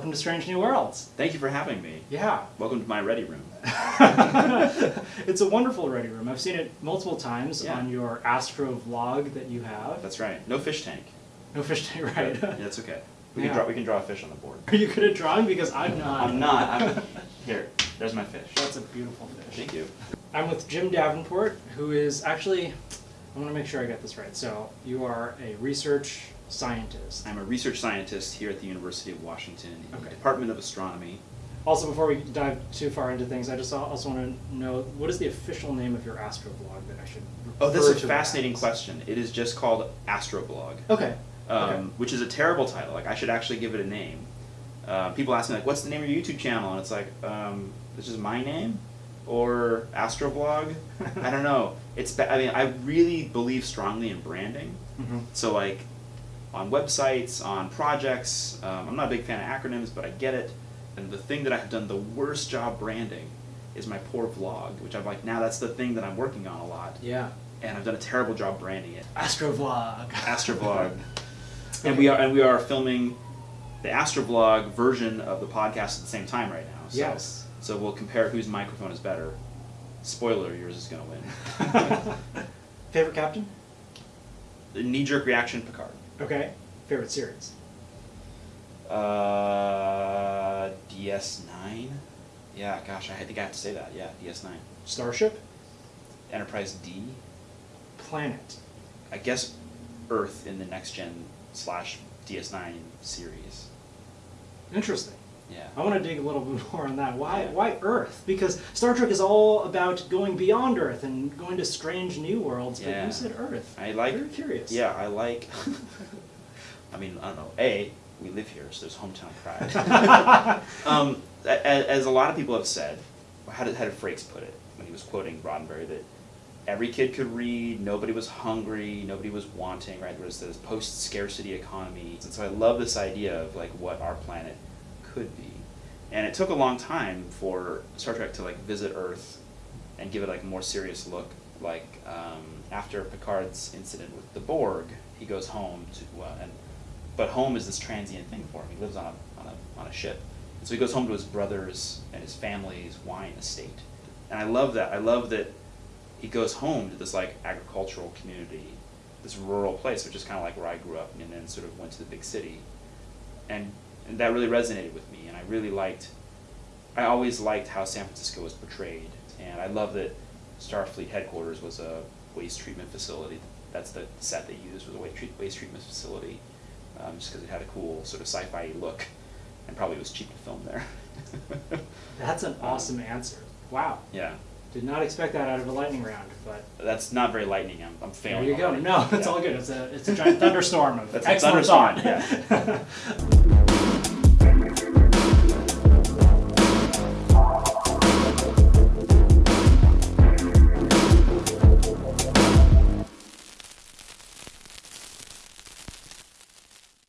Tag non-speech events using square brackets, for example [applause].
welcome to Strange New Worlds. Thank you for having me. Yeah. Welcome to my ready room. [laughs] it's a wonderful ready room. I've seen it multiple times Yeah. on your Astro vlog that you have. That's right. No fish tank. No fish tank, right? Yeah, that's okay. We Yeah. can draw. We can draw a fish on the board. Are you good at drawing? Because I'm not. I'm not. I'm here. There's my fish. That's a beautiful fish. Thank you. I'm with Jim Davenport, who is actually, I want to make sure I get this right. So, you are a research scientist. I'm a research scientist here at the University of Washington in Okay. the Department of Astronomy. Also, before we dive too far into things, I just also want to know what is the official name of your astroblog that I should. Oh, that's a fascinating as? question. It is just called Astroblog, Okay. um, okay. which is a terrible title. Like I should actually give it a name. Uh, people ask me like, "What's the name of your YouTube channel?" And it's like, um, "This is my name." Or Astroblog, [laughs] I don't know. It's I mean I really believe strongly in branding, Mhm. So like on websites, on projects, um, I'm not a big fan of acronyms, but I get it. And the thing that I've done the worst job branding is my poor vlog, which I'm like now that's the thing that I'm working on a lot, Yeah. and I've done a terrible job branding it. Astrovlog. [laughs] Astrovlog, and we are and we are filming the Astrovlog version of the podcast at the same time right now. So, Yes. So we'll compare whose microphone is better. Spoiler: yours is gonna win. [laughs] Favorite captain? the knee-jerk reaction, Picard. Okay. Favorite series? Uh, DS9. Yeah, gosh, I think I have to say that. Yeah, DS9. Starship? Enterprise D. Planet. I guess Earth in the next gen slash DS9 series. Interesting. Yeah. I want to dig a little [laughs] bit more on that. Why? Yeah. Why Earth? Because Star Trek is all about going beyond Earth and going to strange new worlds. yeah. But you said Earth. I like. Very curious. Yeah, I like. [laughs] I mean, I don't know. A, we live here, so there's hometown pride. [laughs] um, a- a- as a lot of people have said, how did, how did Frakes put it when he was quoting Roddenberry that every kid could read, nobody was hungry, nobody was wanting, right? There was this post-scarcity economy. And so I love this idea of like what our planet could be. And it took a long time for Star Trek to like visit Earth and give it like a more serious look. Like um, after Picard's incident with the Borg, he goes home to, uh, and but home is this transient thing for him. He lives on a on a on a ship, and so he goes home to his brothers and his family's wine estate. And I love that. I love that he goes home to this like agricultural community, this rural place, which is kind of like where I grew up, and then sort of went to the big city, and and that really resonated with me. And I really liked. I always liked how San Francisco was portrayed, and I love that Starfleet headquarters was a waste treatment facility. That's the set they used was a waste, treatment facility, um, just because it had a cool sort of sci-fi look, and probably was cheap to film there. [laughs] That's an Um, awesome answer. Wow. Yeah, Did not expect that out of a lightning round, but that's not very lightning. I'm, I'm there failing. you go. already. No, [laughs] it's Yeah. all good. It's a it's a giant thunderstorm of That's a excellent thunderstorm, thought. [laughs]